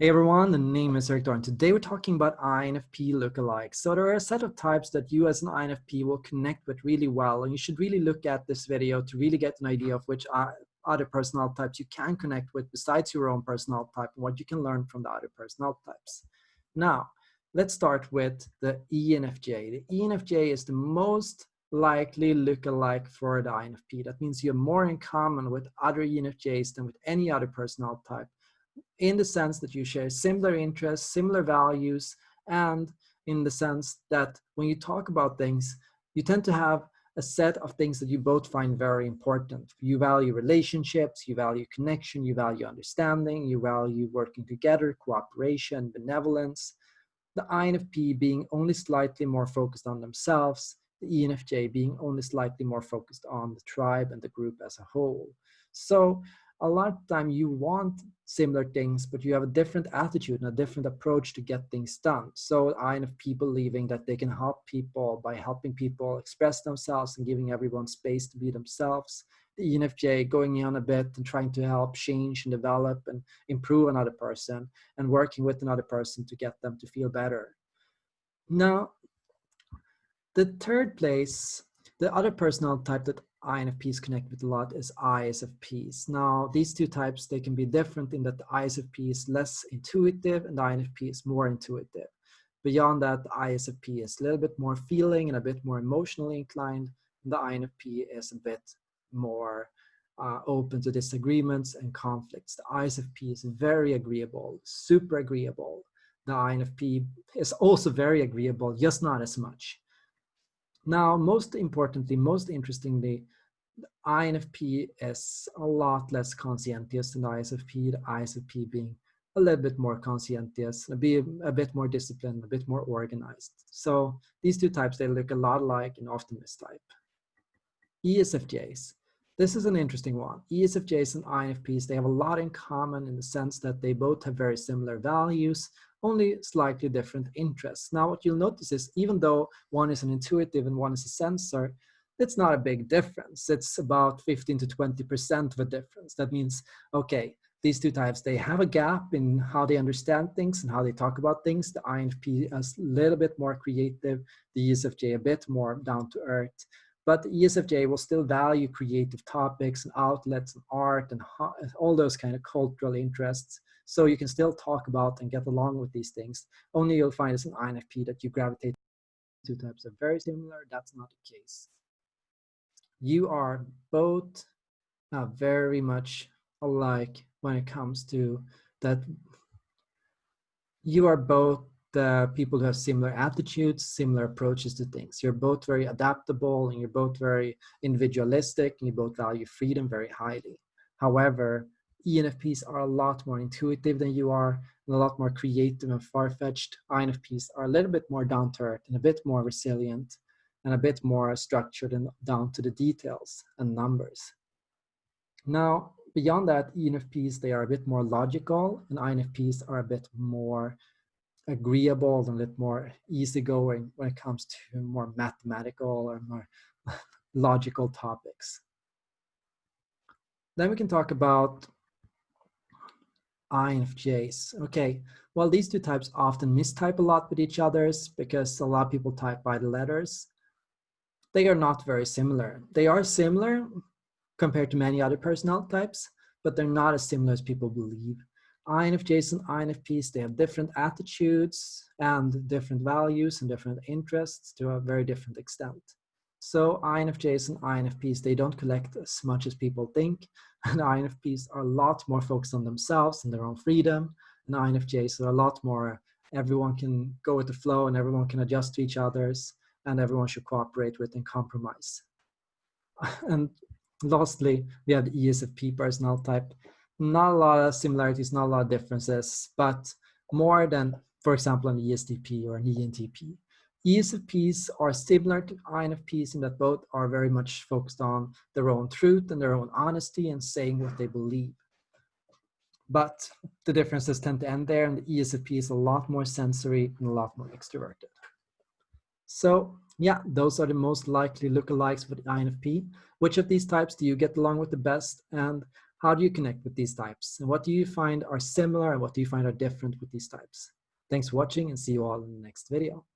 Hey everyone, the name is Erik Thor. Today we're talking about INFP lookalikes. So there are a set of types that you as an INFP will connect with really well, and you should really look at this video to really get an idea of which other personality types you can connect with besides your own personality type and what you can learn from the other personality types. Now, let's start with the ENFJ. The ENFJ is the most likely lookalike for the INFP. That means you're more in common with other ENFJs than with any other personality type in the sense that you share similar interests, similar values, and in the sense that when you talk about things, you tend to have a set of things that you both find very important. You value relationships, you value connection, you value understanding, you value working together, cooperation, benevolence. The INFP being only slightly more focused on themselves, the ENFJ being only slightly more focused on the tribe and the group as a whole. So a lot of time you want similar things, but you have a different attitude and a different approach to get things done. So INFP believing that they can help people by helping people express themselves and giving everyone space to be themselves. The ENFJ going on a bit and trying to help change and develop and improve another person and working with another person to get them to feel better. Now, the third place, the other personal type that INFPs connect with a lot is ISFPs. Now, these two types, they can be different in that the ISFP is less intuitive and the INFP is more intuitive. Beyond that, the ISFP is a little bit more feeling and a bit more emotionally inclined. And the INFP is a bit more uh, open to disagreements and conflicts. The ISFP is very agreeable, super agreeable. The INFP is also very agreeable, just not as much. Now, most importantly, most interestingly, INFP is a lot less conscientious than the ISFP, the ISFP being a little bit more conscientious, be a bit more disciplined, a bit more organized. So these two types, they look a lot alike in often type. ESFJs. This is an interesting one. ESFJs and INFPs, they have a lot in common in the sense that they both have very similar values, only slightly different interests. Now, what you'll notice is even though one is an intuitive and one is a sensor, it's not a big difference. It's about 15 to 20% of a difference. That means, okay, these two types, they have a gap in how they understand things and how they talk about things. The INFP is a little bit more creative, the ESFJ a bit more down to earth. But ESFJ will still value creative topics and outlets and art and all those kind of cultural interests. So you can still talk about and get along with these things. Only you'll find as an INFP that you gravitate two types are very similar. That's not the case. You are both uh, very much alike when it comes to that you are both the people who have similar attitudes, similar approaches to things. You're both very adaptable and you're both very individualistic and you both value freedom very highly. However, ENFPs are a lot more intuitive than you are and a lot more creative and far-fetched. INFPs are a little bit more down to earth and a bit more resilient and a bit more structured and down to the details and numbers. Now, beyond that, ENFPs, they are a bit more logical and INFPs are a bit more agreeable and a bit more easygoing when it comes to more mathematical or more logical topics. Then we can talk about INFJs. Okay, well, these two types often mistype a lot with each others because a lot of people type by the letters. They are not very similar. They are similar compared to many other personnel types, but they're not as similar as people believe. INFJs and INFPs, they have different attitudes and different values and different interests to a very different extent. So INFJs and INFPs, they don't collect as much as people think. And INFPs are a lot more focused on themselves and their own freedom. And INFJs are a lot more, everyone can go with the flow and everyone can adjust to each other's and everyone should cooperate with and compromise. And lastly, we have the ESFP personal type not a lot of similarities, not a lot of differences, but more than, for example, an ESTP or an ENTP. ESFPs are similar to INFPs in that both are very much focused on their own truth and their own honesty and saying what they believe. But the differences tend to end there and the ESFP is a lot more sensory and a lot more extroverted. So yeah, those are the most likely lookalikes for the INFP. Which of these types do you get along with the best? And how do you connect with these types? And what do you find are similar and what do you find are different with these types? Thanks for watching and see you all in the next video.